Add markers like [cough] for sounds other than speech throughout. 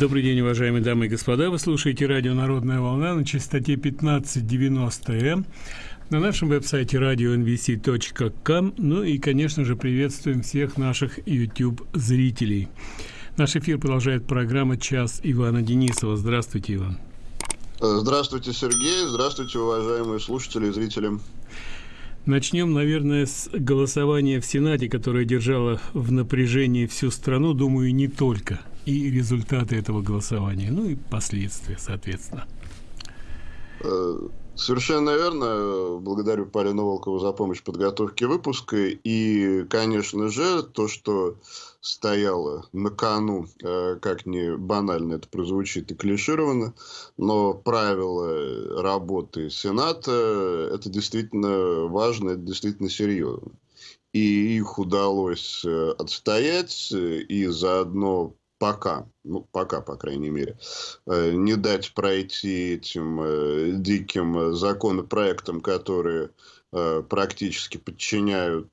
Добрый день, уважаемые дамы и господа. Вы слушаете радио «Народная волна» на частоте 1590М на нашем веб-сайте radio.nvc.com. Ну и, конечно же, приветствуем всех наших YouTube-зрителей. Наш эфир продолжает программа «Час Ивана Денисова». Здравствуйте, Иван. Здравствуйте, Сергей. Здравствуйте, уважаемые слушатели и зрители. Начнем, наверное, с голосования в Сенате, которое держало в напряжении всю страну, думаю, не только, и результаты этого голосования, ну и последствия, соответственно. Э, Совершенно верно. Благодарю Полину Волкову за помощь в подготовке выпуска. И, конечно же, то, что стояло на кону, э, как ни банально это прозвучит и клишировано, но правила работы Сената – это действительно важно, это действительно серьезно. И их удалось э, отстоять, и заодно пока, ну, пока, по крайней мере, э, не дать пройти этим э, диким законопроектам, которые э, практически подчиняют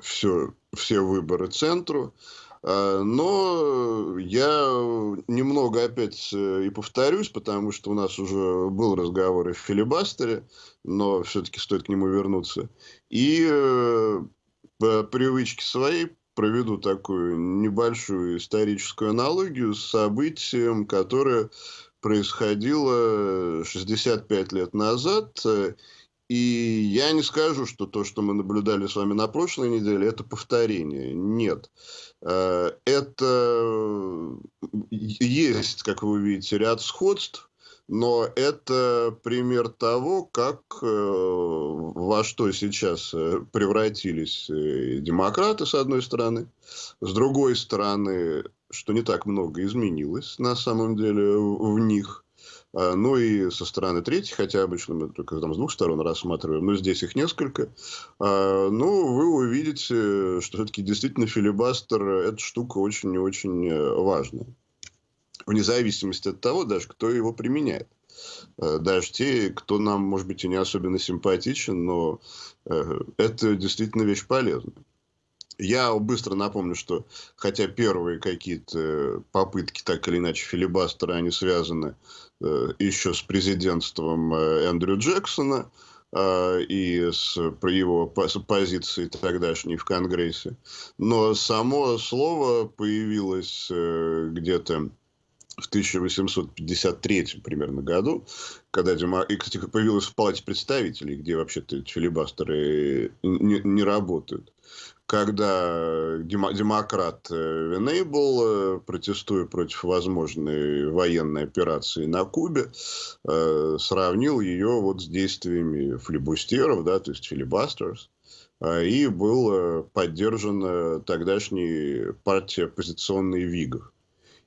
все, все выборы центру. Но я немного опять и повторюсь, потому что у нас уже был разговор и в филибастере, но все-таки стоит к нему вернуться. И по привычке своей проведу такую небольшую историческую аналогию с событием, которое происходило 65 лет назад. И я не скажу, что то, что мы наблюдали с вами на прошлой неделе, это повторение. Нет. Э, это есть, как вы видите, ряд сходств, но это пример того, как э, во что сейчас э, превратились э, демократы, с одной стороны, с другой стороны, что не так много изменилось на самом деле в них. А, ну и со стороны третьей, хотя обычно мы только там с двух сторон рассматриваем, но здесь их несколько. А, ну, вы увидите, что все-таки действительно филибастер – эта штука очень и очень важная вне зависимости от того, даже кто его применяет. Э, даже те, кто нам, может быть, и не особенно симпатичен, но э, это действительно вещь полезная. Я быстро напомню, что хотя первые какие-то попытки, так или иначе, филибастера, они связаны э, еще с президентством Эндрю Джексона и с его позиции тогдашней в Конгрессе. Но само слово появилось где-то в 1853 примерно году, когда Дима... и, кстати, появилась в Палате представителей, где вообще-то филибастеры не, не работают, когда демо... демократ э, Венейбл, э, протестуя против возможной военной операции на Кубе, э, сравнил ее вот с действиями флибустеров, да, то есть филибастерс, и был поддержан тогдашней партией оппозиционной Вигов.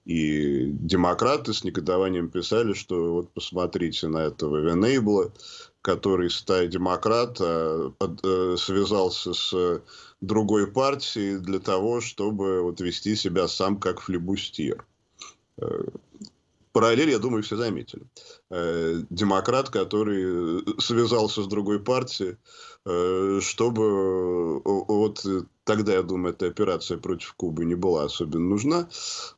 И демократы с негодованием писали, что вот посмотрите на этого Венейбла, который, стая демократ, а, э, связался с другой партией для того, чтобы вот вести себя сам как флебустьер. Э, параллель, я думаю, все заметили. Э, демократ, который связался с другой партией, чтобы вот Тогда, я думаю, эта операция против Кубы не была особенно нужна.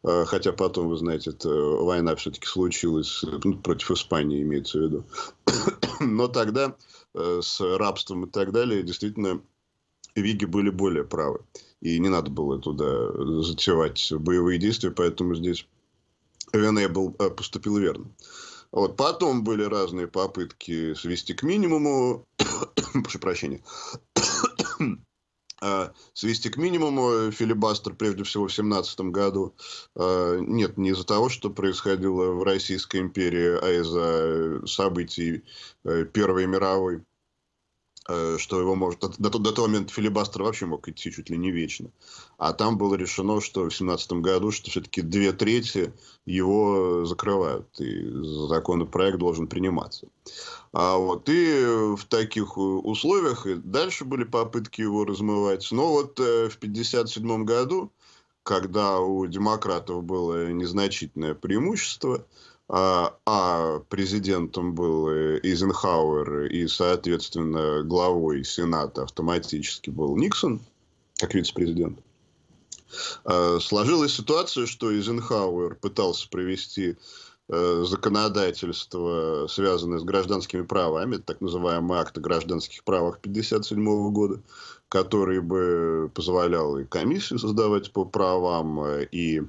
Хотя потом, вы знаете, эта война все-таки случилась ну, против Испании, имеется в виду. [coughs] Но тогда э, с рабством и так далее действительно Виги были более правы. И не надо было туда затевать боевые действия, поэтому здесь был, э, поступил верно. Вот. Потом были разные попытки свести к минимуму, [coughs] прошу прощения, а, [coughs] свести к минимуму филибастер, прежде всего, в 17 году. А, нет, не из-за того, что происходило в Российской империи, а из-за событий э, Первой мировой. Э, что его может... До, до, до того момента филибастер вообще мог идти чуть ли не вечно. А там было решено, что в семнадцатом году, что все-таки две трети его закрывают. И законопроект должен приниматься. А вот и в таких условиях и дальше были попытки его размывать. Но вот э, в 1957 году, когда у демократов было незначительное преимущество, а, а президентом был Эйзенхауэр и, соответственно, главой Сената автоматически был Никсон, как вице-президент, Э, сложилась ситуация, что Эйзенхауэр пытался провести э, законодательство, связанное с гражданскими правами, так называемый акт о гражданских правах 1957 года, который бы позволял и комиссию создавать по правам, э, и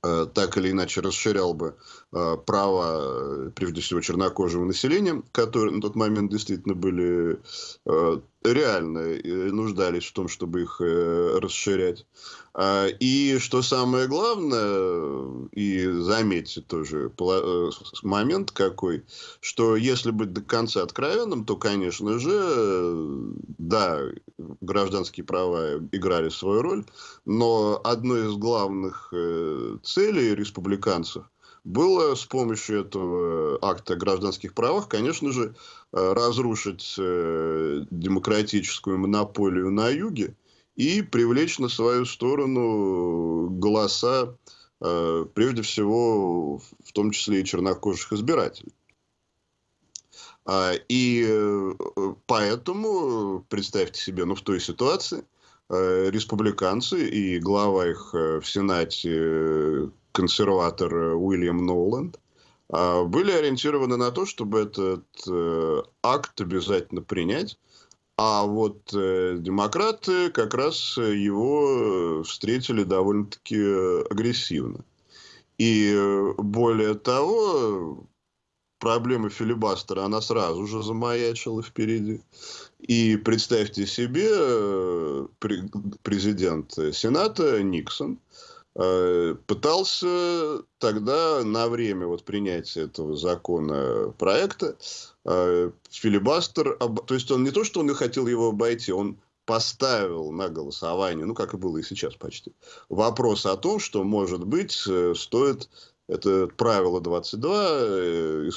так или иначе расширял бы права, прежде всего, чернокожего населения, которые на тот момент действительно были реально нуждались в том, чтобы их расширять. А, и что самое главное, и заметьте тоже э, момент какой, что если быть до конца откровенным, то, конечно же, да, гражданские права играли свою роль, но одной из главных э, целей республиканцев было с помощью этого акта о гражданских правах, конечно же, э, разрушить демократическую монополию на юге, и привлечь на свою сторону голоса, э, прежде всего, в том числе и чернокожих избирателей. А, и э, поэтому, представьте себе, ну, в той ситуации, э, республиканцы и глава их в Сенате, консерватор Уильям Ноланд, были ориентированы на то, чтобы этот акт обязательно принять, а вот э, демократы как раз его встретили довольно-таки агрессивно. И э, более того, проблема филибастера, она сразу же замаячила впереди. И представьте себе, э, президент Сената Никсон Э, пытался тогда на время вот принятия этого закона проекта э, филибастер, то есть он не то, что он не хотел его обойти, он поставил на голосование, ну, как и было и сейчас почти, вопрос о том, что, может быть, э, стоит это правило 22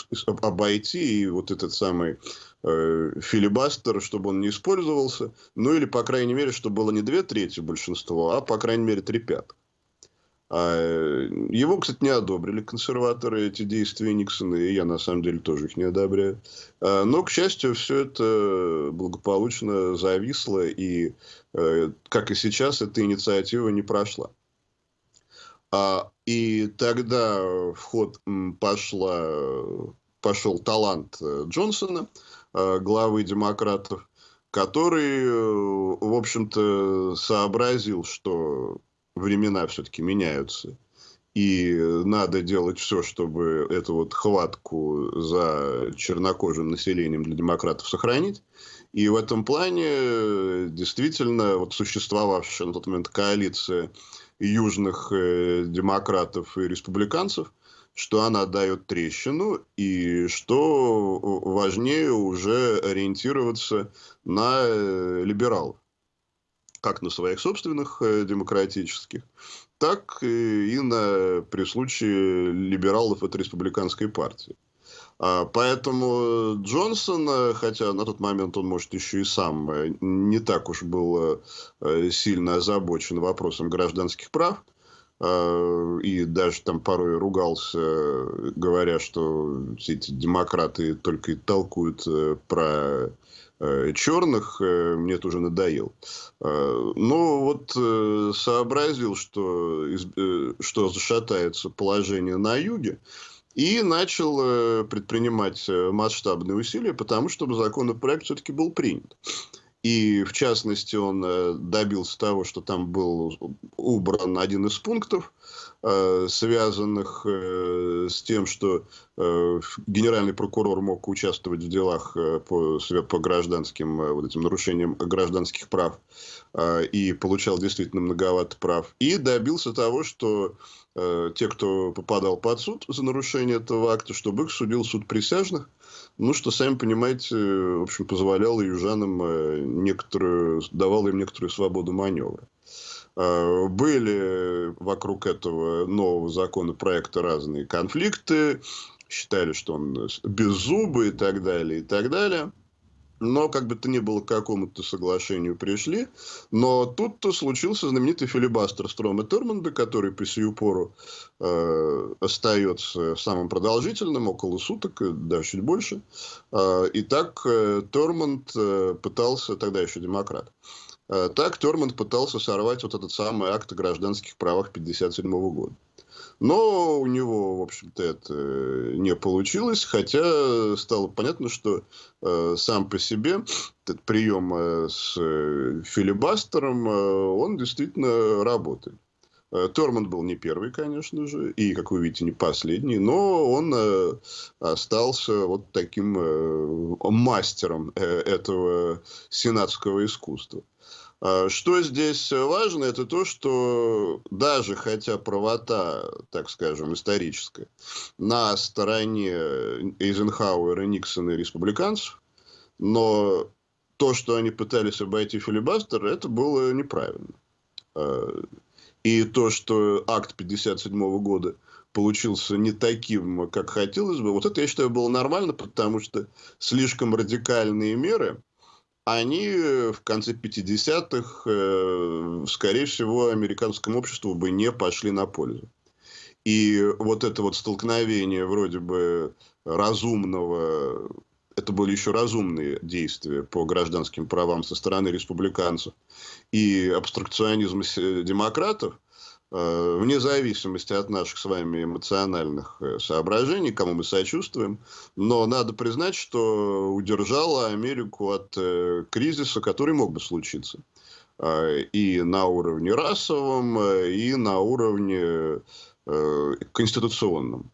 обойти и вот этот самый филибастер, чтобы он не использовался, ну или, по крайней мере, чтобы было не две трети большинства, а, по крайней мере, три пятых. А, его, кстати, не одобрили консерваторы, эти действия Никсона, и я, на самом деле, тоже их не одобряю. А, но, к счастью, все это благополучно зависло, и, э, как и сейчас, эта инициатива не прошла. А, и тогда в ход пошла, пошел талант э, Джонсона, э, главы демократов, который, в общем-то, сообразил, что времена все-таки меняются. И надо делать все, чтобы эту вот хватку за чернокожим населением для демократов сохранить. И в этом плане действительно вот существовавшая на тот момент коалиция южных э, демократов и республиканцев, что она дает трещину, и что важнее уже ориентироваться на э, либералов как на своих собственных э, демократических, так и на, при случае либералов от республиканской партии. А, поэтому Джонсон, хотя на тот момент он, может, еще и сам э, не так уж был э, сильно озабочен вопросом гражданских прав, и даже там порой ругался, говоря, что эти демократы только и толкуют про Э, черных, э, мне это уже надоел. Э, но вот сообразил, что, что зашатается положение на юге, и начал предпринимать масштабные усилия, потому чтобы законопроект все-таки был принят. И, в частности, он добился того, что там был убран один из пунктов, Э, связанных э, с тем, что э, генеральный прокурор мог участвовать в делах по, по гражданским вот этим нарушениям гражданских прав и получал действительно многовато прав. И добился того, что те, кто попадал под суд за нарушение этого акта, чтобы их судил суд присяжных, ну, что, сами понимаете, в общем, позволяло южанам некоторую, давало им некоторую свободу маневра. Э, были вокруг этого нового законопроекта разные конфликты, считали, что он беззубый и так далее, и так далее. Но, как бы то ни было, к какому-то соглашению пришли. Но тут-то случился знаменитый филибастер Строма Термонда, который по сию пору э, остается самым продолжительным, около суток, даже чуть больше. Э, и так э, Тормонд э, пытался, тогда еще демократ, так Торманд пытался сорвать вот этот самый акт о гражданских правах 1957 года. Но у него, в общем-то, это не получилось, хотя стало понятно, что э, сам по себе этот прием э, с э, филибастером, э, он действительно работает. Э, Торман был не первый, конечно же, и, как вы видите, не последний, но он э, остался вот таким э, мастером э, этого сенатского искусства. А, что здесь важно, это то, что даже хотя правота, так скажем, историческая, на стороне Эйзенхауэра, Никсона и республиканцев, но то, что они пытались обойти филибастер, это было неправильно. А, и то, что акт 1957 года получился не таким, как хотелось бы, вот это, я считаю, было нормально, потому что слишком радикальные меры – они э, в конце 50-х, э, скорее всего, американскому обществу бы не пошли на пользу. И вот это вот столкновение вроде бы разумного, это были еще разумные действия по гражданским правам со стороны республиканцев, и абстракционизм демократов – Э, вне зависимости от наших с вами эмоциональных э, соображений, кому мы сочувствуем, но надо признать, что удержала Америку от э, кризиса, который мог бы случиться. И на уровне расовом, и на уровне конституционном.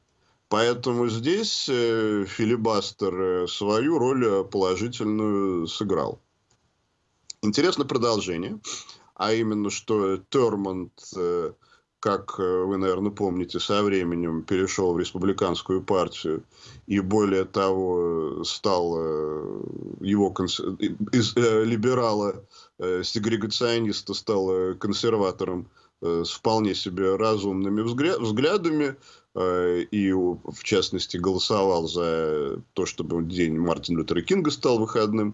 Поэтому здесь филибастер свою роль положительную сыграл. Интересно продолжение, а именно, что Термонт как э, вы, наверное, помните, со временем перешел в республиканскую партию и, более того, стал э, его конс... из э, либерала, сегрегациониста, стал консерватором с вполне себе разумными взглядами, и, в частности, голосовал за то, чтобы день Мартина Лютера Кинга стал выходным,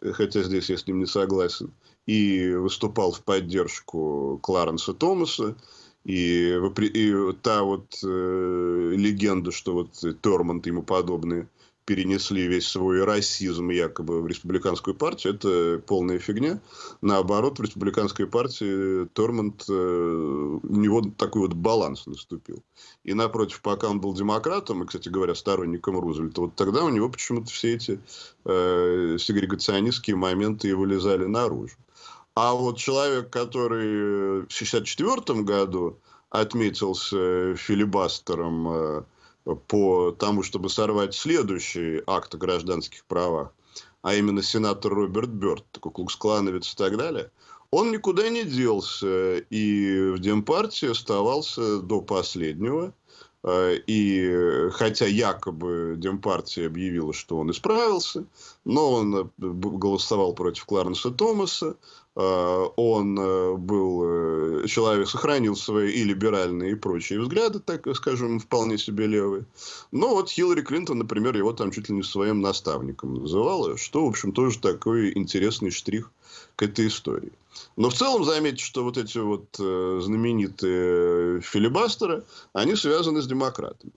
хотя здесь я с ним не согласен, и выступал в поддержку Кларенса Томаса, и, и та вот э, легенда, что вот Тормонт и ему подобные перенесли весь свой расизм якобы в республиканскую партию, это полная фигня. Наоборот, в республиканской партии Тормонт, э, у него такой вот баланс наступил. И напротив, пока он был демократом, и, кстати говоря, сторонником Рузвельта, вот тогда у него почему-то все эти э, сегрегационистские моменты и вылезали наружу. А вот человек, который в 1964 году отметился филибастером э, по тому, чтобы сорвать следующий акт о гражданских правах, а именно сенатор Роберт Бёрд, такой клуксклановец и так далее, он никуда не делся и в Демпартии оставался до последнего. Э, и хотя якобы Демпартия объявила, что он исправился, но он э, голосовал против Кларенса Томаса, он э, был э, человек, сохранил свои и либеральные, и прочие взгляды, так скажем, вполне себе левые. Но вот Хиллари Клинтон, например, его там чуть ли не своим наставником называла, что, в общем, тоже такой интересный штрих к этой истории. Но в целом заметьте, что вот эти вот знаменитые филибастеры, они связаны с демократами.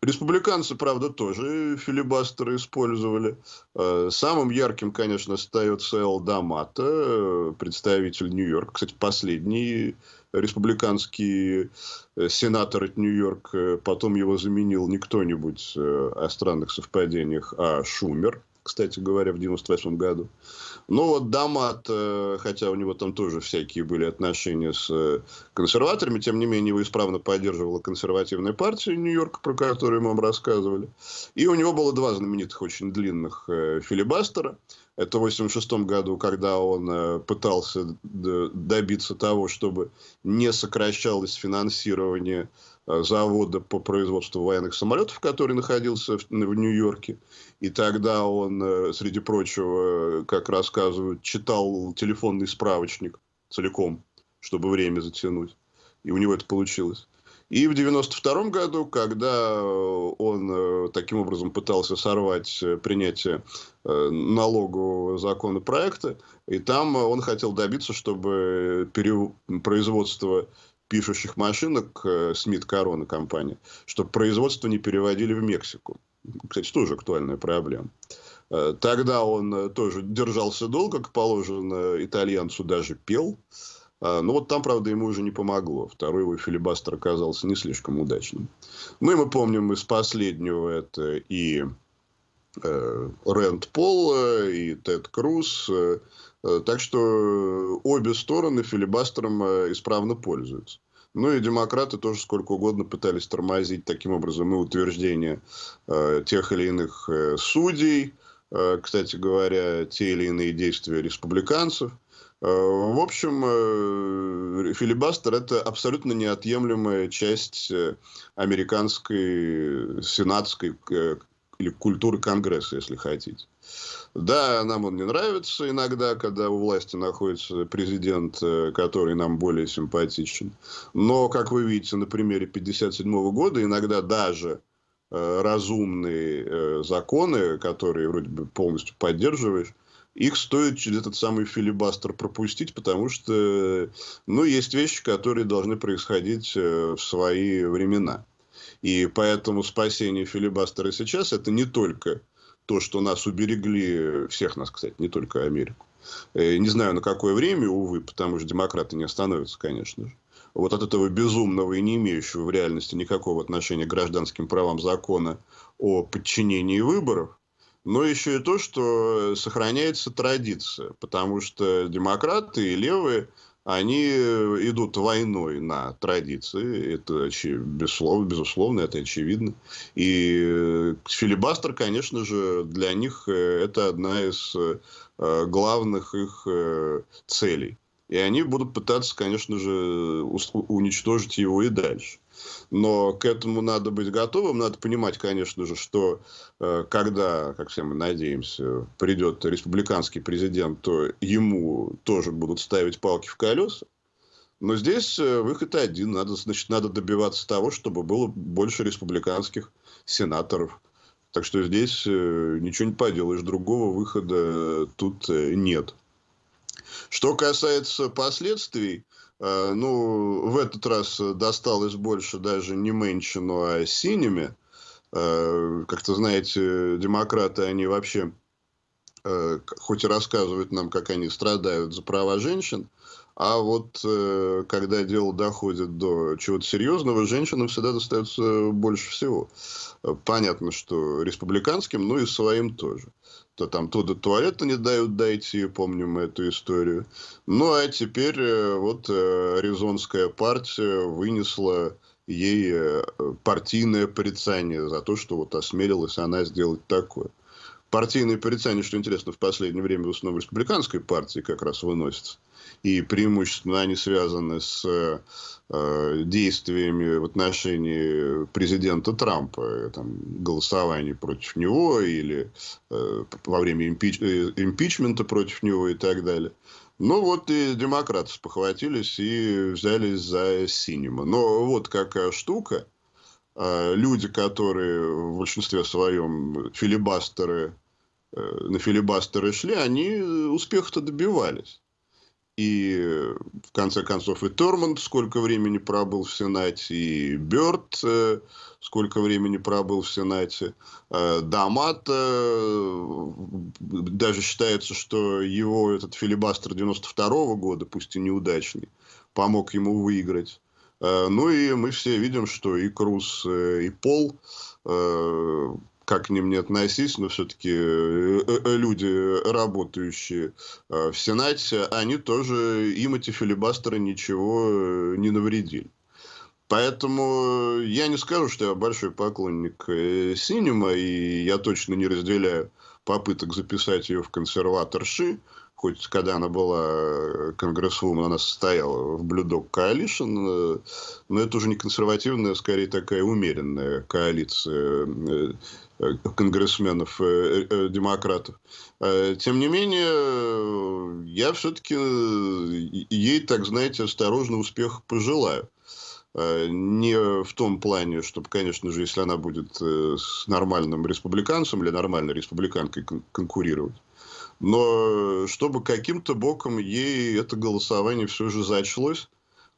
Республиканцы, правда, тоже филибастеры использовали. Э, самым ярким, конечно, остается Эл Дамата, э, представитель Нью-Йорка. Кстати, последний республиканский э, сенатор от Нью-Йорка. Потом его заменил не кто-нибудь о странных совпадениях, а Шумер, кстати говоря, в 98 году. Ну, вот Дамат, э, хотя у него там тоже всякие были отношения с э, консерваторами, тем не менее, его исправно поддерживала консервативная партия Нью-Йорка, про которую мы вам рассказывали. И у него было два знаменитых, очень длинных э, филибастера. Это в 1986 году, когда он пытался добиться того, чтобы не сокращалось финансирование завода по производству военных самолетов, который находился в, в Нью-Йорке. И тогда он, э, среди прочего, как рассказывают, читал телефонный справочник целиком, чтобы время затянуть. И у него это получилось. И в 1992 году, когда он э, таким образом пытался сорвать принятие налогового законопроекта, и там он хотел добиться, чтобы производство пишущих машинок Смит Корона компания, чтобы производство не переводили в Мексику. Кстати, тоже актуальная проблема. Тогда он тоже держался долго, как положено, итальянцу даже пел. Ну вот там, правда, ему уже не помогло. Второй его филибастер оказался не слишком удачным. Ну и мы помним из последнего это и э, Рэнд Пол, и Тед Круз. Так что обе стороны филибастером исправно пользуются. Ну и демократы тоже сколько угодно пытались тормозить таким образом и утверждение э, тех или иных э, судей, э, кстати говоря, те или иные действия республиканцев. Э, в общем, э, филибастер – это абсолютно неотъемлемая часть э, американской сенатской или культуры Конгресса, если хотите. Да, нам он не нравится иногда, когда у власти находится президент, э, который нам более симпатичен. Но, как вы видите, на примере 1957 года, иногда даже э, разумные э, законы, которые вроде бы полностью поддерживаешь, их стоит через этот самый филибастер пропустить, потому что ну, есть вещи, которые должны происходить в свои времена. И поэтому спасение филибастера сейчас это не только то, что нас уберегли, всех нас, кстати, не только Америку. Э, не знаю, на какое время, увы, потому что демократы не остановятся, конечно же. Вот от этого безумного и не имеющего в реальности никакого отношения к гражданским правам закона о подчинении выборов, но еще и то, что сохраняется традиция, потому что демократы и левые они э, идут войной на традиции. Это безусловно, безусловно, это очевидно. И э, филибастер, конечно же, для них э, это одна из главных их целей. И они будут пытаться, конечно же, уничтожить его и дальше. Но к этому надо быть готовым. Надо понимать, конечно же, что э, когда, как все мы надеемся, придет республиканский президент, то ему тоже будут ставить палки в колеса. Но здесь э, выход один. Надо, значит, надо добиваться того, чтобы было больше республиканских сенаторов. Так что здесь э, ничего не поделаешь. Другого выхода тут нет. Что касается последствий, ну, в этот раз досталось больше даже не Мэнчину, а Синими. Э, как-то, знаете, демократы, они вообще, э, хоть и рассказывают нам, как они страдают за права женщин, а вот когда дело доходит до чего-то серьезного, женщинам всегда достается больше всего. Понятно, что республиканским, ну и своим тоже то там то до туалета не дают дойти, помним эту историю. Ну, а теперь э, вот э, Аризонская партия вынесла ей э, партийное порицание за то, что вот осмелилась она сделать такое. Партийные порицания, что интересно, в последнее время в основном республиканской партии как раз выносятся. И преимущественно они связаны с э, действиями в отношении президента Трампа, там, голосование против него или э, во время импич, э, импичмента против него и так далее. Ну вот и демократы спохватились и взялись за Синема. Но вот какая штука – люди, которые в большинстве своем филибастеры, э, на филибастеры шли, они успеха-то добивались. И в конце концов и Тормонд сколько времени пробыл в Сенате, и Бёрд э, сколько времени пробыл в Сенате. Э, Дамат даже считается, что его этот филибастер 92 -го года, пусть и неудачный, помог ему выиграть. Э, ну и мы все видим, что и Круз, э, и Пол, э, как к ним не относись, но все-таки люди, работающие в Сенате, они тоже, им эти филибастеры ничего не навредили. Поэтому я не скажу, что я большой поклонник Синема, и я точно не разделяю попыток записать ее в консерваторши хоть когда она была э, конгрессвумен, она состояла в Блюдок Коалишн, э, но это уже не консервативная, а скорее такая умеренная коалиция э, конгрессменов, демократов. Тем не менее, я все-таки ей, так знаете, осторожно успех пожелаю. Не в том плане, чтобы, конечно же, если она будет с нормальным республиканцем или нормальной республиканкой конкурировать, но чтобы каким-то боком ей это голосование все же зачлось,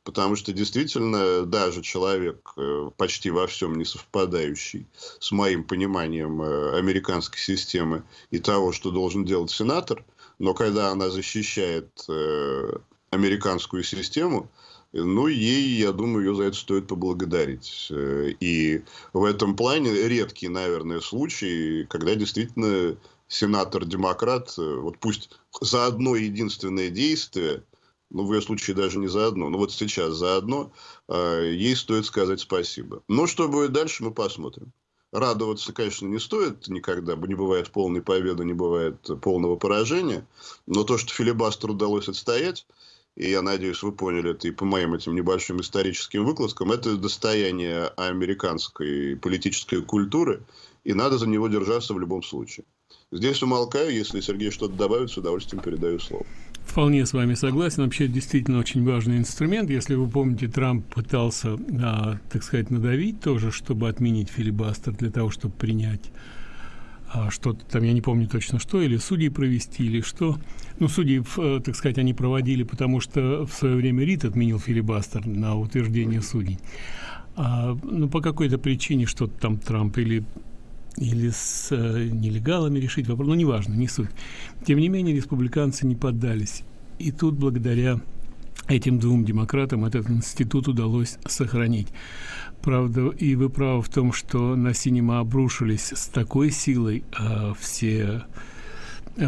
Потому что действительно даже человек, э, почти во всем не совпадающий с моим пониманием э, американской системы и того, что должен делать сенатор, но когда она защищает э, американскую систему, ну, ей, я думаю, ее за это стоит поблагодарить. И в этом плане редкий, наверное, случай, когда действительно сенатор-демократ, вот пусть за одно единственное действие ну, в ее случае даже не за одно, но вот сейчас за одно, э, ей стоит сказать спасибо. Но что будет дальше, мы посмотрим. Радоваться, конечно, не стоит никогда, не бывает полной победы, не бывает полного поражения, но то, что филибастер удалось отстоять, и я надеюсь, вы поняли это и по моим этим небольшим историческим выкладкам, это достояние американской политической культуры, и надо за него держаться в любом случае. Здесь умолкаю, если Сергей что-то добавит, с удовольствием передаю слово. Вполне с вами согласен. Вообще, действительно очень важный инструмент. Если вы помните, Трамп пытался, а, так сказать, надавить тоже, чтобы отменить филибастер для того, чтобы принять а, что-то там, я не помню точно что, или судьи провести, или что. Ну, судьи, э, так сказать, они проводили, потому что в свое время Рид отменил филибастер на утверждение судей. А, ну, по какой-то причине что-то там Трамп или или с э, нелегалами решить вопрос, ну, неважно, не суть. Тем не менее, республиканцы не поддались. И тут, благодаря этим двум демократам, этот институт удалось сохранить. Правда, и вы правы в том, что на синема обрушились с такой силой э, все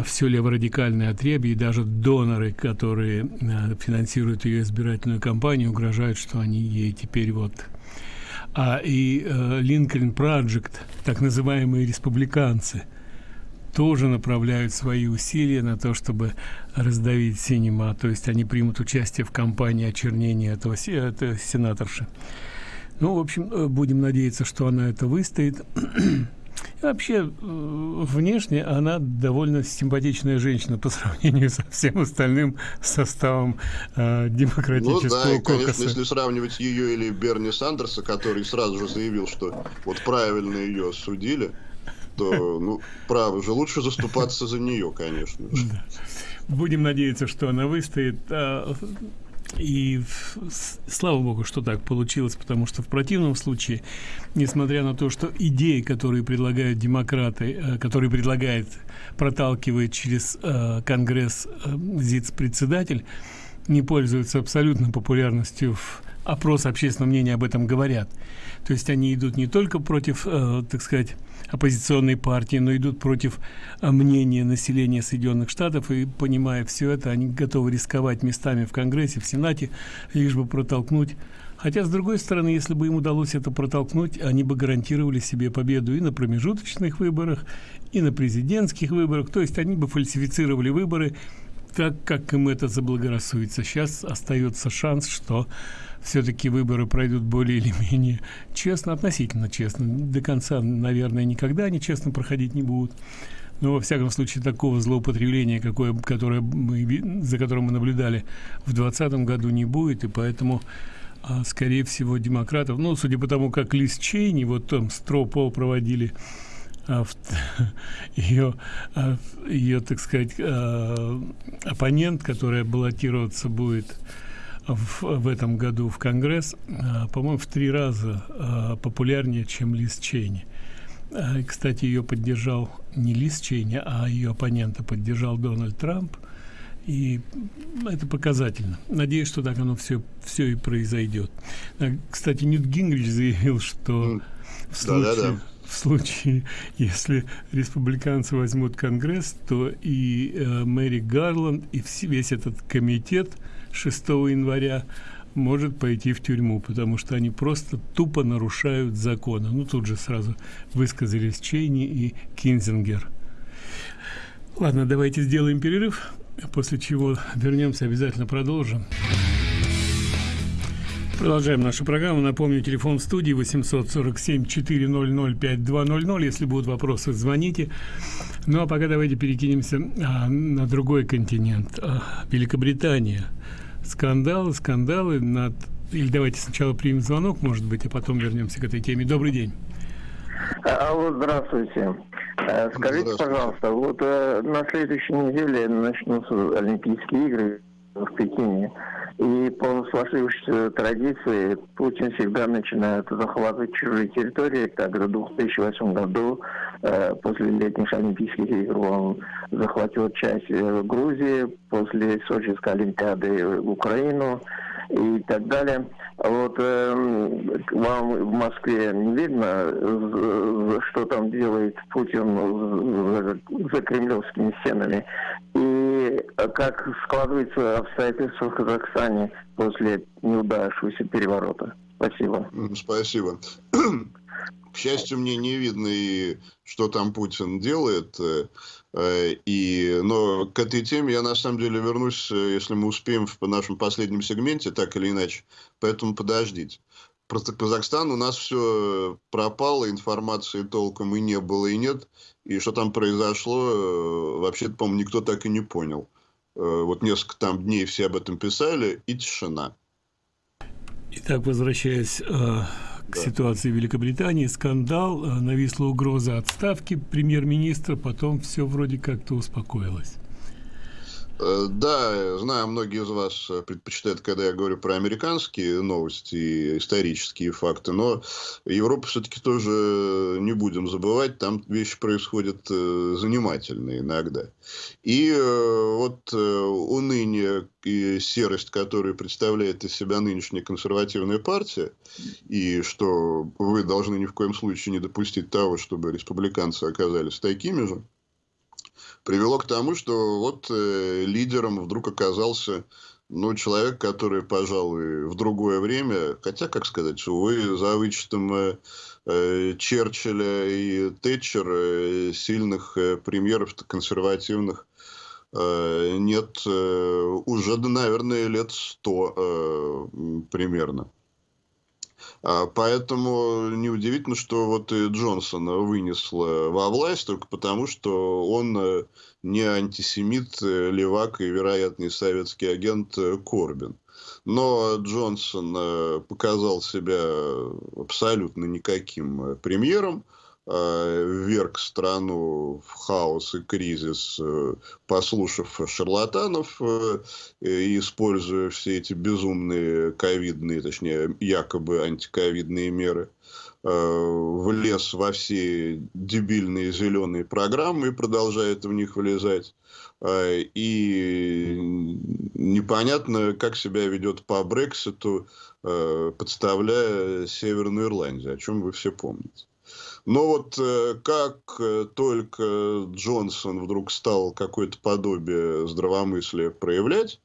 все леворадикальное отребье и даже доноры, которые э, финансируют ее избирательную кампанию, угрожают, что они ей теперь вот а и э, Линкольн э, Project, так называемые республиканцы, тоже направляют свои усилия на то, чтобы раздавить синема, то есть они примут участие в кампании очернения этого, этого сенаторши. Ну, в общем, э, будем надеяться, что она это выстоит. И вообще, э, внешне она довольно симпатичная женщина по [laughs] сравнению со всем остальным составом э, демократического ну, да, и, конечно, кокоса. если сравнивать ее или Берни Сандерса, который сразу же заявил, что вот правильно ее осудили, то, ну, право же, лучше заступаться за нее, конечно. Да. Будем надеяться, что она выстоит. И слава богу, что так получилось, потому что в противном случае, несмотря на то, что идеи, которые предлагают демократы, э, которые предлагает, проталкивает через э, Конгресс э, ЗИЦ-председатель, не пользуются абсолютно популярностью в опрос общественного мнения об этом говорят. То есть они идут не только против, так сказать, оппозиционной партии, но идут против э, мнения населения Соединенных Штатов, и, понимая все это, они готовы рисковать местами в Конгрессе, в Сенате, лишь бы протолкнуть Хотя, с другой стороны, если бы им удалось это протолкнуть, они бы гарантировали себе победу и на промежуточных выборах, и на президентских выборах. То есть они бы фальсифицировали выборы так, как им это заблагорассудится. Сейчас остается шанс, что все-таки выборы пройдут более или менее честно, относительно честно. До конца, наверное, никогда они честно проходить не будут. Но, во всяком случае, такого злоупотребления, какое, которое мы, за которым мы наблюдали в 2020 году, не будет. И поэтому, а, скорее всего, демократов, ну, судя по тому, как Лиз Чейни, вот там Стропол проводили, а, [laughs] ее, а, ее, так сказать, а, оппонент, которая баллотироваться будет в, в этом году в Конгресс, э, по-моему, в три раза э, популярнее, чем Лиз Чейни. Э, кстати, ее поддержал не Лиз Чейни, а ее оппонента поддержал Дональд Трамп. И это показательно. Надеюсь, что так оно все, все и произойдет. Кстати, Ньют Гингрич заявил, что в случае, да, да, да. в случае, если республиканцы возьмут Конгресс, то и э, Мэри Гарланд, и весь этот комитет – 6 января может пойти в тюрьму, потому что они просто тупо нарушают законы. Ну, тут же сразу высказались Чейни и Кинзингер. Ладно, давайте сделаем перерыв, после чего вернемся, обязательно продолжим. Продолжаем нашу программу. Напомню, телефон в студии 847-400-5200. Если будут вопросы, звоните. Ну, а пока давайте перекинемся а, на другой континент. А, Великобритания – скандалы, скандалы над... Или давайте сначала примем звонок, может быть, а потом вернемся к этой теме. Добрый день. Алло, здравствуйте. Э, скажите, здравствуйте. пожалуйста, вот э, на следующей неделе начнутся Олимпийские игры в Пекине. И по сложившейся традиции Путин всегда начинает захватывать чужие территории. Так, в 2008 году, э, после летних Олимпийских игр, он захватил часть э, Грузии, после Сочинской Олимпиады Украину и так далее. Вот э, вам в Москве не видно, что там делает Путин за, за кремлевскими стенами? И как складывается обстоятельства в Казахстане после неудавшегося переворота? Спасибо. Спасибо. [clears throat] К счастью, мне не видно и что там Путин делает. Э, э, и, но к этой теме я на самом деле вернусь, э, если мы успеем в нашем последнем сегменте, так или иначе. Поэтому подождите. Просто Казахстан у нас все пропало, информации толком и не было, и нет. И что там произошло, вообще-то, по-моему, никто так и не понял. Вот несколько там дней все об этом писали, и тишина. Итак, возвращаясь к ситуации в Великобритании, скандал, э, нависла угроза отставки премьер-министра, потом все вроде как-то успокоилось. Э, да, знаю, многие из вас э, предпочитают, когда я говорю про американские новости, исторические факты, но Европу все-таки тоже не будем забывать, там вещи происходят э, занимательные иногда. И вот уныние и серость, которую представляет из себя нынешняя консервативная партия, и что вы должны ни в коем случае не допустить того, чтобы республиканцы оказались такими же, привело к тому, что вот э, лидером вдруг оказался ну, человек, который, пожалуй, в другое время, хотя, как сказать, увы, за вычетом э, э, Черчилля и Тэтчер, э, сильных э, премьеров консервативных, э, нет э, уже, наверное, лет сто э, примерно. А, поэтому неудивительно, что вот и Джонсона вынесло во власть только потому, что он э, не антисемит, э, левак и вероятный советский агент э, Корбин. Но Джонсон показал себя абсолютно никаким премьером. Э, вверг страну в хаос и кризис, э, послушав шарлатанов э, и используя все эти безумные ковидные, точнее, якобы антиковидные меры, влез во все дебильные зеленые программы и продолжает в них влезать. И непонятно, как себя ведет по Брекситу, подставляя Северную Ирландию, о чем вы все помните. Но вот э, как э, только Джонсон вдруг стал какое-то подобие здравомыслия проявлять,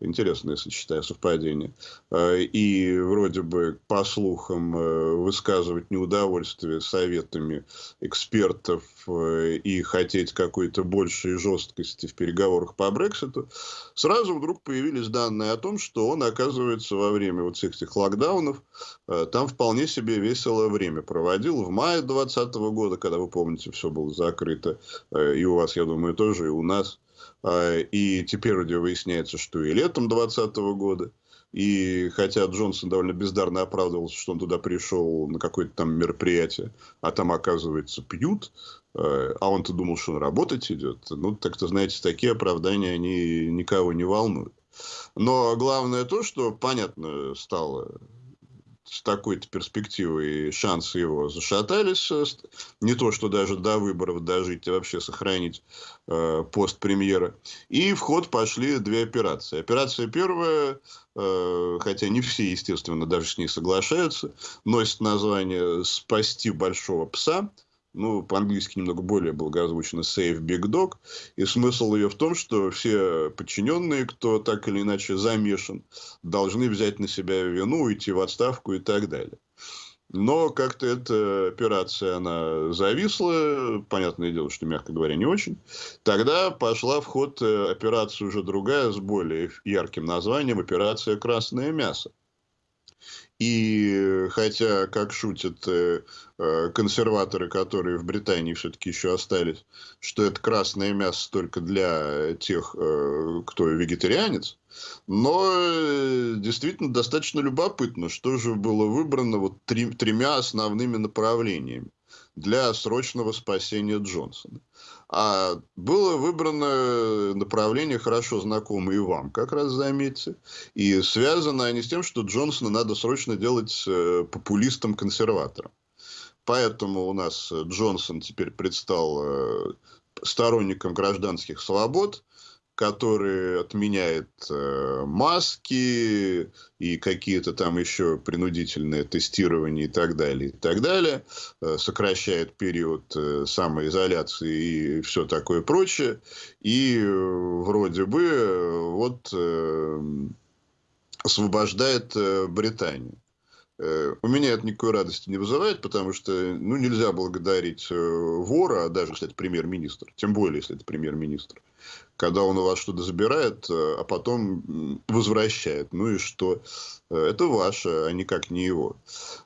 интересное сочетание, совпадение, э, и вроде бы, по слухам, высказывать неудовольствие советами экспертов и хотеть какой-то большей жесткости в переговорах по Брекситу, сразу вдруг появились данные о том, что он, оказывается, во время вот всех этих локдаунов, там вполне себе веселое время проводил. В мае 20 2020 года, когда, вы помните, все было закрыто, э, и у вас, я думаю, тоже, и у нас. А, и теперь уже выясняется, что и летом 2020 года. И хотя Джонсон довольно бездарно оправдывался, что он туда пришел на какое-то там мероприятие, а там, оказывается, пьют, э, а он-то думал, что он работать идет. Ну, так-то, знаете, такие оправдания, они никого не волнуют. Но главное то, что понятно стало с такой-то перспективой шансы его зашатались. Э, не то, что даже до выборов дожить, а вообще сохранить э, пост премьера. И в ход пошли две операции. Операция первая, э, хотя не все, естественно, даже с ней соглашаются, носит название «Спасти большого пса» ну, по-английски немного более благозвучно Save Big Dog. И смысл ее в том, что все подчиненные, кто так или иначе замешан, должны взять на себя вину, уйти в отставку и так далее. Но как-то эта операция, она зависла, понятное дело, что, мягко говоря, не очень. Тогда пошла в ход э, операция уже другая, с более ярким названием, операция «Красное мясо». И хотя, как шутят э, э, консерваторы, которые в Британии все-таки еще остались, что это красное мясо только для тех, э, кто вегетарианец, но действительно достаточно любопытно, что же было выбрано вот три, тремя основными направлениями. Для срочного спасения Джонсона. А было выбрано направление, хорошо знакомое и вам, как раз заметьте. И связано они с тем, что Джонсона надо срочно делать э, популистом-консерватором. Поэтому у нас Джонсон теперь предстал э, сторонником гражданских свобод, который отменяет э, маски и какие-то там еще принудительные тестирования и так далее, и так далее, э, сокращает период э, самоизоляции и все такое прочее, и э, вроде бы э, вот э, освобождает э, Британию. Э, у меня это никакой радости не вызывает, потому что ну, нельзя благодарить э, вора, а даже если это премьер-министр, тем более, если это премьер-министр когда он у вас что-то забирает, э, а потом возвращает. Ну и что? Э, это ваше, а никак не его.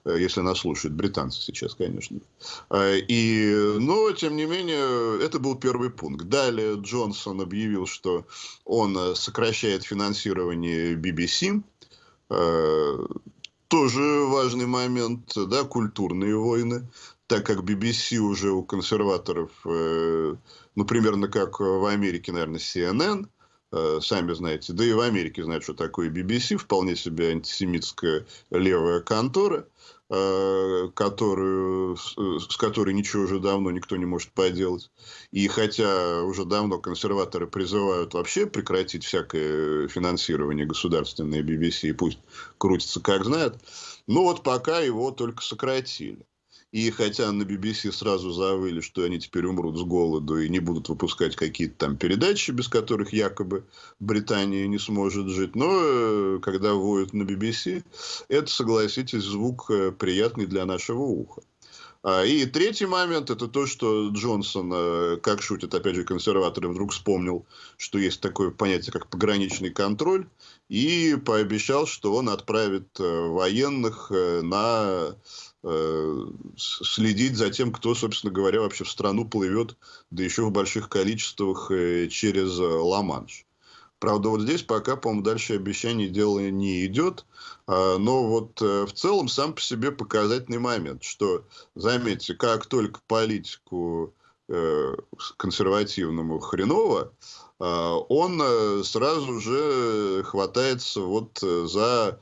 Э, если нас слушают британцы сейчас, конечно. И, но, тем не менее, это был первый пункт. Далее Джонсон объявил, что он сокращает финансирование BBC. Тоже важный момент, да, культурные войны так как BBC уже у консерваторов, э, ну, примерно как в Америке, наверное, CNN, э, сами знаете, да и в Америке знают, что такое BBC, вполне себе антисемитская левая контора, э, которую, с которой ничего уже давно никто не может поделать. И хотя уже давно консерваторы призывают вообще прекратить всякое финансирование государственной BBC, и пусть крутится как знает, но вот пока его только сократили. И хотя на BBC сразу завыли, что они теперь умрут с голоду и не будут выпускать какие-то там передачи, без которых якобы Британия не сможет жить. Но э, когда воют на BBC, это, согласитесь, звук э, приятный для нашего уха. А, и третий момент – это то, что Джонсон, э, как шутят, опять же, консерваторы, вдруг вспомнил, что есть такое понятие, как пограничный контроль, и пообещал, что он отправит военных на следить за тем, кто, собственно говоря, вообще в страну плывет, да еще в больших количествах э, через э, Ла-Манш. Правда, вот здесь пока, по-моему, дальше обещание дело не идет. А, но вот в целом сам по себе показательный момент, что, заметьте, как только политику консервативному хреново, он сразу же хватается вот за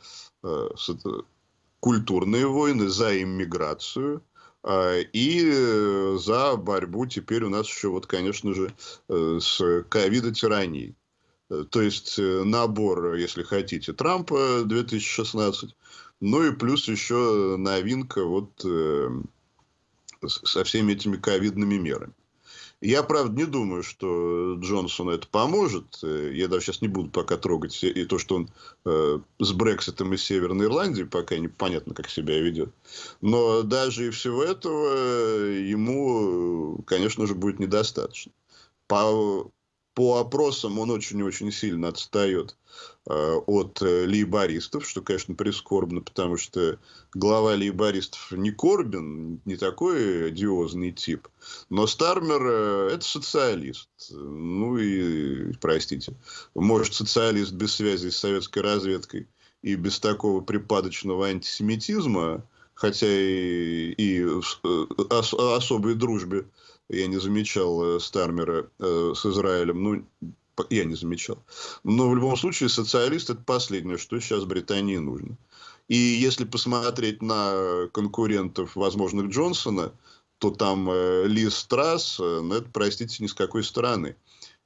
культурные войны, за иммиграцию а, и э, за борьбу теперь у нас еще, вот, конечно же, э, с ковидо-тиранией. Э, то есть набор, если хотите, Трампа 2016, ну и плюс еще новинка вот со всеми этими ковидными мерами. Я, правда, не думаю, что Джонсону это поможет. Э, я даже сейчас не буду пока трогать и то, что он э, с Брекситом из Северной Ирландии, пока непонятно, как себя ведет. Но даже и всего этого ему, конечно же, будет недостаточно. По, по опросам он очень-очень сильно отстает Э, от э, лейбористов, что, конечно, прискорбно, потому что глава лейбористов не Корбин, не такой одиозный тип, но Стармер э, – это социалист. Ну и, простите, может, социалист без связи с советской разведкой и без такого припадочного антисемитизма, хотя и, и ос, особой дружбе я не замечал Стармера с Израилем, ну, я не замечал. Но в любом случае социалист это последнее, что сейчас Британии нужно. И если посмотреть на конкурентов возможных Джонсона, то там э, Лиз Трасс, э, ну, это, простите, ни с какой стороны.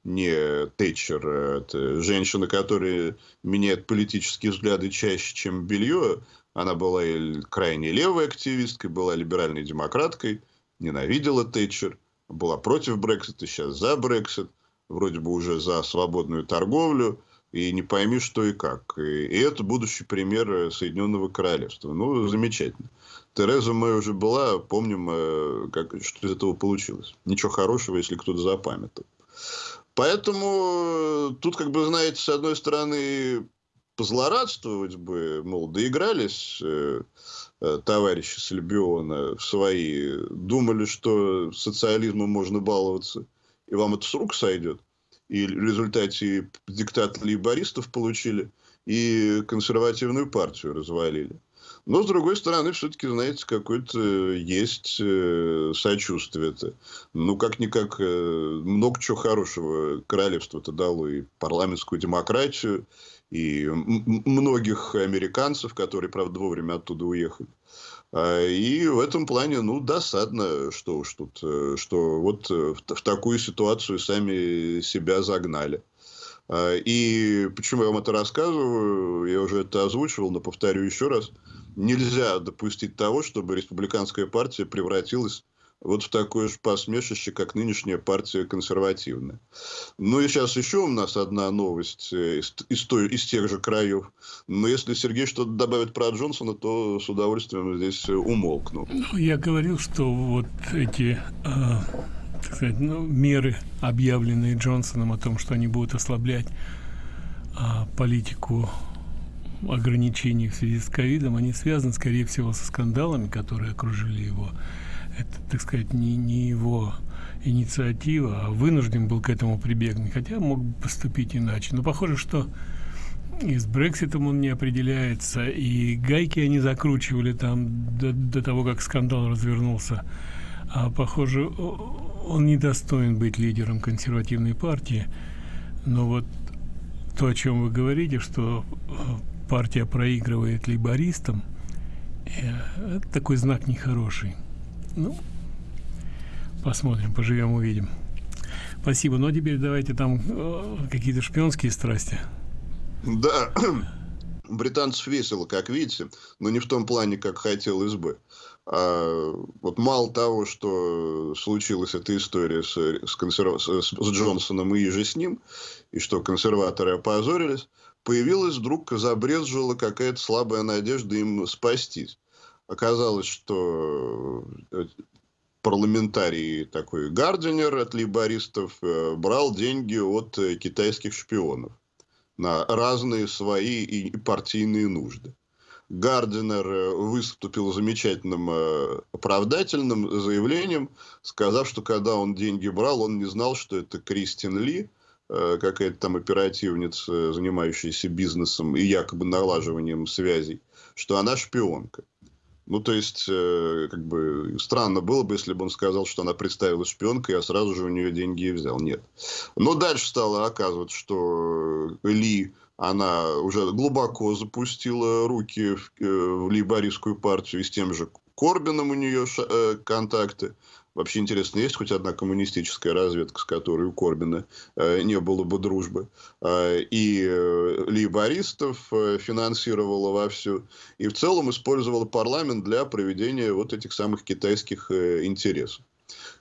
Не Тэтчер, э, это женщина, которая меняет политические взгляды чаще, чем белье. Она была крайне левой активисткой, была либеральной демократкой, ненавидела Тэтчер, была против Брексита, сейчас за Брексит вроде бы уже за свободную торговлю, и не пойми, что и как. И, это будущий пример э, Соединенного Королевства. Ну, замечательно. Тереза Мэй уже была, помним, э, как, что из этого получилось. Ничего хорошего, если кто-то запамятовал. Поэтому э, тут, как бы, знаете, с одной стороны, позлорадствовать бы, мол, доигрались э, э, товарищи с Альбиона в свои, думали, что социализмом можно баловаться – и вам это с рук сойдет, и в результате диктат лейбористов получили, и консервативную партию развалили. Но, с другой стороны, все-таки, знаете, какое-то есть э, сочувствие-то. Ну, как-никак, э, много чего хорошего королевство-то дало. И парламентскую демократию, и многих американцев, которые, правда, вовремя оттуда уехали. А, и в этом плане, ну, досадно, что уж тут, э, что вот в такую ситуацию сами себя загнали. А, и почему я вам это рассказываю, я уже это озвучивал, но повторю еще раз – нельзя допустить того, чтобы республиканская партия превратилась вот в такое же посмешище, как нынешняя партия консервативная. Ну и сейчас еще у нас одна новость э, из, из, той, из тех же краев. Но если Сергей что-то добавит про Джонсона, то с удовольствием здесь умолкну. Ну, я говорил, что вот эти э, так сказать, ну, меры, объявленные Джонсоном о том, что они будут ослаблять э, политику ограничений в связи с ковидом, они связаны, скорее всего, со скандалами, которые окружили его. Это, так сказать, не, не его инициатива, а вынужден был к этому прибегнуть, хотя мог бы поступить иначе. Но похоже, что и с Брекситом он не определяется, и гайки они закручивали там до, до того, как скандал развернулся. А похоже, он не достоин быть лидером консервативной партии. Но вот то, о чем вы говорите, что партия проигрывает лейбористам, э, это такой знак нехороший. Ну, посмотрим, поживем, увидим. Спасибо. Ну, а теперь давайте там э, какие-то шпионские страсти. Да, [clears throat] британцев весело, как видите, но не в том плане, как хотел СБ. А вот мало того, что случилась эта история с, с, консерв... с, с Джонсоном и же с ним, и что консерваторы опозорились, появилась вдруг, забрезжила какая-то слабая надежда им спастись. Оказалось, что э, парламентарий такой Гардинер от лейбористов э, брал деньги от э, китайских шпионов на разные свои и партийные нужды. Гардинер выступил замечательным оправдательным заявлением, сказав, что когда он деньги брал, он не знал, что это Кристин Ли, Э, какая-то там оперативница, занимающаяся бизнесом и якобы налаживанием связей, что она шпионка. Ну, то есть, э, как бы странно было бы, если бы он сказал, что она представилась шпионкой, а сразу же у нее деньги и взял. Нет. Но дальше стало оказываться, что Ли, она уже глубоко запустила руки в, э, в лейбористскую партию, и с тем же Корбином у нее контакты. Вообще интересно, есть хоть одна коммунистическая разведка, с которой у Корбина э, не было бы дружбы. Э, и э, лейбористов э, финансировала вовсю. И в целом использовала парламент для проведения вот этих самых китайских э, интересов.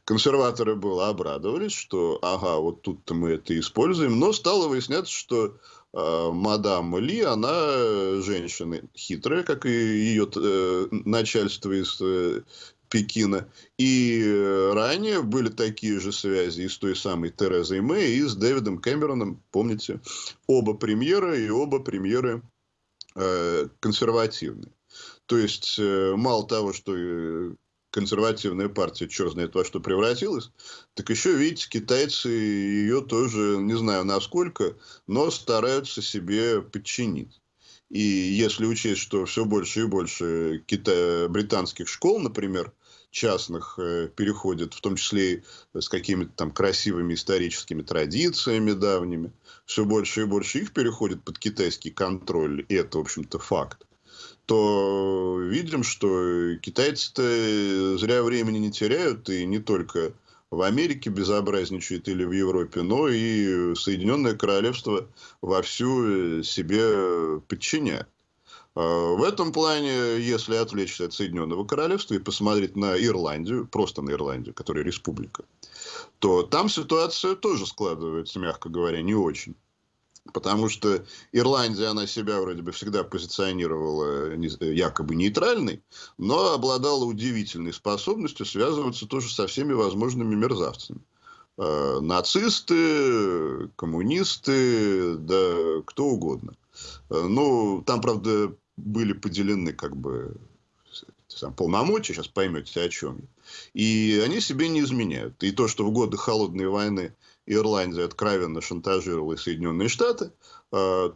Консерваторы было обрадовались, что ага, вот тут-то мы это используем. Но стало выясняться, что э, мадам Ли, она женщина хитрая, как и ее э, начальство из э, Пекина. И э, ранее были такие же связи и с той самой Терезой Мэй, и с Дэвидом Кэмероном. Помните, оба премьера и оба премьеры э, консервативные. То есть, э, мало того, что э, консервативная партия, черт знает во что превратилась, так еще, видите, китайцы ее тоже, не знаю насколько, но стараются себе подчинить. И если учесть, что все больше и больше кита... британских школ, например, частных э, переходит, в том числе с какими-то там красивыми историческими традициями давними, все больше и больше их переходит под китайский контроль, и это, в общем-то, факт, то видим, что китайцы-то зря времени не теряют, и не только в Америке безобразничает или в Европе, но и Соединенное Королевство вовсю себе подчиняет. А, в этом плане, если отвлечься от Соединенного Королевства и посмотреть на Ирландию, просто на Ирландию, которая республика, то там ситуация тоже складывается, мягко говоря, не очень. Потому что Ирландия, она себя вроде бы всегда позиционировала якобы нейтральной, но обладала удивительной способностью связываться тоже со всеми возможными мерзавцами. Э, нацисты, коммунисты, да кто угодно. Э, ну, там, правда, были поделены как бы сам, полномочия, сейчас поймете, о чем. И они себе не изменяют. И то, что в годы Холодной войны Ирландия откровенно шантажировала Соединенные Штаты, а,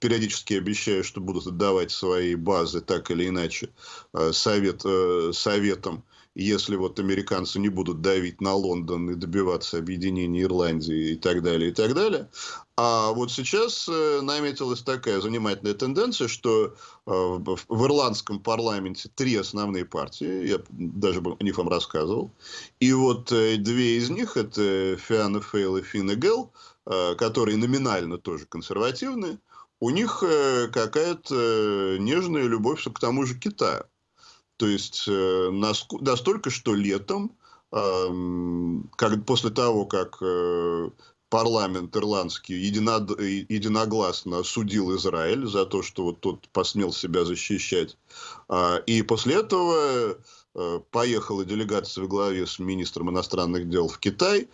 периодически обещая, что будут отдавать свои базы так или иначе а, совет, э, советам если вот американцы не будут давить на Лондон и добиваться объединения Ирландии и так далее, и так далее. А вот сейчас э, наметилась такая занимательная тенденция, что э, в ирландском парламенте три основные партии, я даже о них вам рассказывал, и вот э, две из них, это Фиана Фейл и Финн Гелл, которые номинально тоже консервативные, у них какая-то нежная любовь к тому же Китаю. То есть э, настолько, что летом, как, после того, как э, парламент ирландский единогласно судил Израиль за то, что вот тот посмел себя защищать. А, и после этого э, поехала делегация в главе с министром иностранных дел в Китай,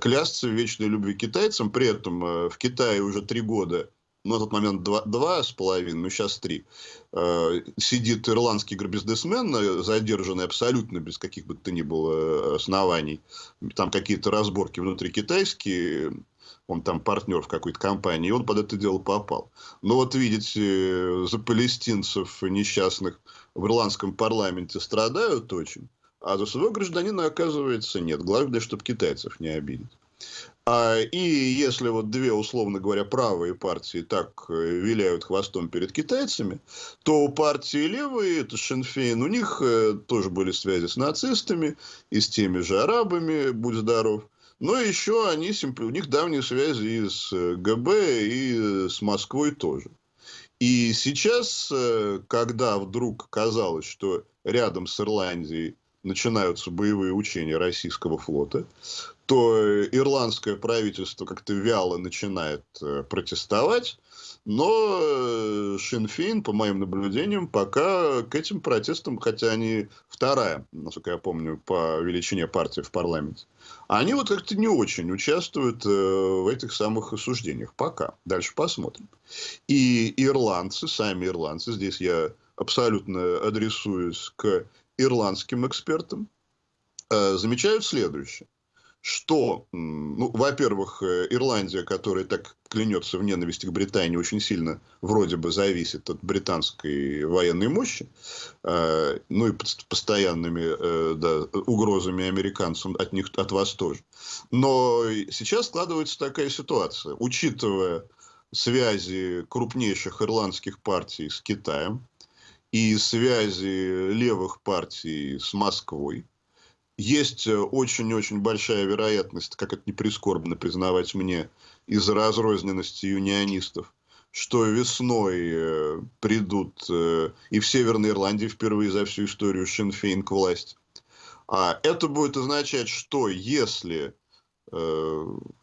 клясться в вечной любви китайцам. При этом в Китае уже три года на тот момент два, два с половиной, ну, сейчас три, э, сидит ирландский бизнесмен, э, задержанный абсолютно без каких бы то ни было э, оснований. Там какие-то разборки внутри китайские, он там партнер в какой-то компании, и он под это дело попал. Но вот видите, за палестинцев несчастных в ирландском парламенте страдают очень, а за своего гражданина, оказывается, нет. Главное, чтобы китайцев не обидеть. А, и если вот две, условно говоря, правые партии так э, виляют хвостом перед китайцами, то у партии левые, это Шинфейн, у них э, тоже были связи с нацистами и с теми же арабами, будь здоров. Но еще они, у них давние связи и с э, ГБ, и с Москвой тоже. И сейчас, когда вдруг казалось, что рядом с Ирландией начинаются боевые учения российского флота, то ирландское правительство как-то вяло начинает э, протестовать, но э, Шинфин, по моим наблюдениям, пока к этим протестам, хотя они вторая, насколько я помню, по величине партии в парламенте, они вот как-то не очень участвуют э, в этих самых осуждениях. Пока. Дальше посмотрим. И ирландцы, сами ирландцы, здесь я абсолютно адресуюсь к ирландским экспертам, замечают следующее что, ну, во-первых, э, Ирландия, которая так клянется в ненависти к Британии, очень сильно вроде бы зависит от британской военной мощи, э, ну и постоянными э, да, угрозами американцам от них, от вас тоже. Но сейчас складывается такая ситуация, учитывая связи крупнейших ирландских партий с Китаем и связи левых партий с Москвой, есть э, очень-очень большая вероятность, как это не прискорбно признавать мне, из-за разрозненности юнионистов, что весной э, придут э, и в Северной Ирландии впервые за всю историю Шинфейн к власти. А это будет означать, что если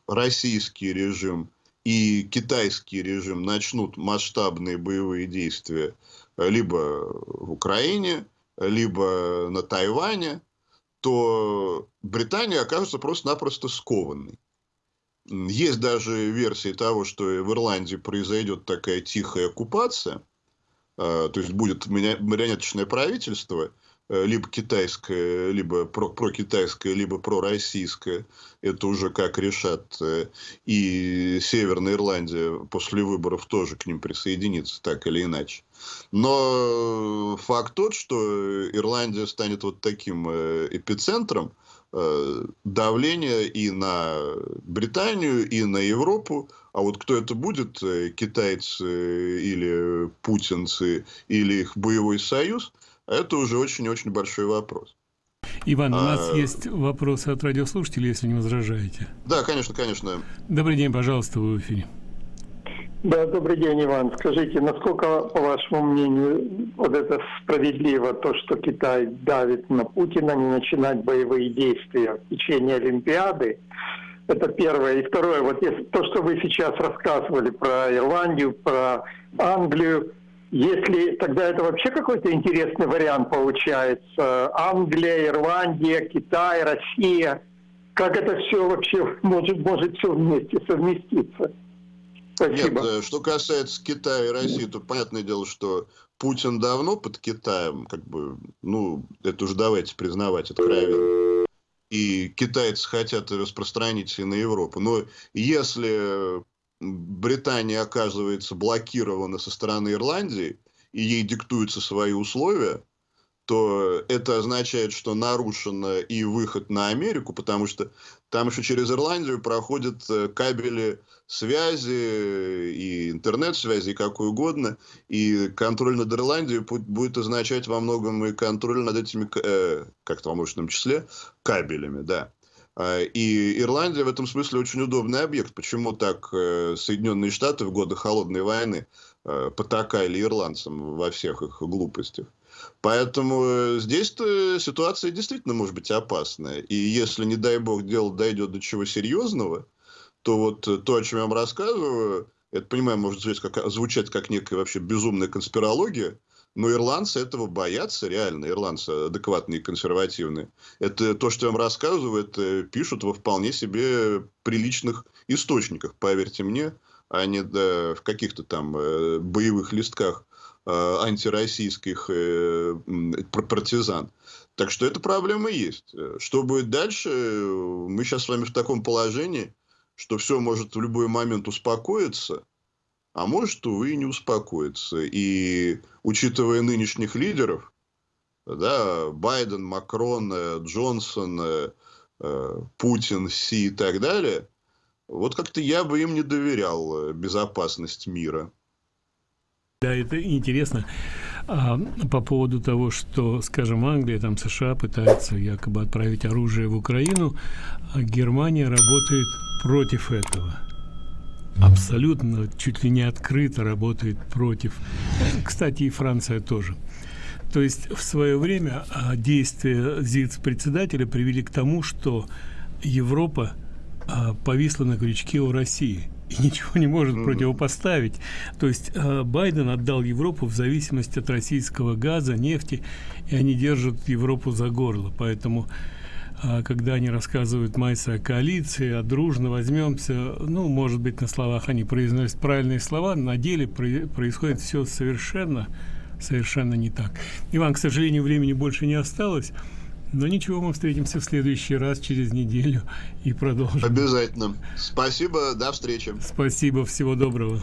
российский режим и китайский режим начнут масштабные боевые действия либо в Украине, либо на Тайване, то Британия окажется просто-напросто скованной. Есть даже версии того, что в Ирландии произойдет такая тихая оккупация, а, то есть будет марионеточное правительство, либо китайское, либо про, прокитайское, либо пророссийское. Это уже как решат. Э, и Северная Ирландия после выборов тоже к ним присоединится, так или иначе. Но факт тот, что Ирландия станет вот таким э, эпицентром давления и на Британию, и на Европу. А вот кто это будет, китайцы или путинцы, или их боевой союз – это уже очень-очень большой вопрос. Иван, у нас а... есть вопросы от радиослушателей, если не возражаете. Да, конечно, конечно. Добрый день, пожалуйста, вы в эфире. Да, добрый день, Иван. Скажите, насколько, по вашему мнению, вот это справедливо, то, что Китай давит на Путина не начинать боевые действия в течение Олимпиады? Это первое. И второе, вот если, то, что вы сейчас рассказывали про Ирландию, про Англию, если тогда это вообще какой-то интересный вариант получается. Англия, Ирландия, Китай, Россия. Как это все вообще может, может все вместе совместиться? Спасибо. Нет, э, что касается Китая и России, то понятное дело, что Путин давно под Китаем, как бы, ну, это уже давайте признавать откровенно. и китайцы хотят распространить и на Европу. Но если Британия оказывается блокирована со стороны Ирландии, и ей диктуются свои условия, то это означает, что нарушен и выход на Америку, потому что там еще через Ирландию проходят э, кабели связи и интернет-связи, и какой угодно. И контроль над Ирландией будет означать во многом и контроль над этими, э, как-то во множественном числе, кабелями, да. А, и Ирландия в этом смысле очень удобный объект. Почему так э, Соединенные Штаты в годы Холодной войны э, потакали ирландцам во всех их глупостях? Поэтому э, здесь-то ситуация действительно может быть опасная. И если, не дай бог, дело дойдет до чего серьезного, то вот то, о чем я вам рассказываю, это, понимаю, может звучать как, звучать как некая вообще безумная конспирология, но ирландцы этого боятся реально, ирландцы адекватные консервативные. Это то, что я вам рассказываю, это пишут во вполне себе приличных источниках, поверьте мне, а не да, в каких-то там э, боевых листках Э, антироссийских э, партизан. Так что эта проблема есть. Что будет дальше? Мы сейчас с вами в таком положении, что все может в любой момент успокоиться, а может, увы, и не успокоиться. И учитывая нынешних лидеров, да, Байден, Макрон, э, Джонсон, Путин, Си и так далее, вот как-то я бы им не доверял безопасность мира. Да, это интересно. А, по поводу того, что, скажем, Англия, там США пытаются якобы отправить оружие в Украину, а Германия работает против этого. Абсолютно, чуть ли не открыто работает против. Кстати, и Франция тоже. То есть в свое время а, действия ЗИЦ-председателя привели к тому, что Европа а, повисла на крючке у России – и [laughs] ничего не может mm -hmm. противопоставить. То есть э, Байден отдал Европу в зависимости от российского газа, нефти, и они держат Европу за горло. Поэтому когда они рассказывают Майса о коалиции, о дружно возьмемся, ну, может быть, на словах они произносят правильные слова, на деле про происходит все совершенно, совершенно не так. Иван, к сожалению, времени больше не осталось. Но ничего, мы встретимся в следующий раз через неделю и продолжим. Обязательно. Спасибо, до встречи. Спасибо, всего доброго.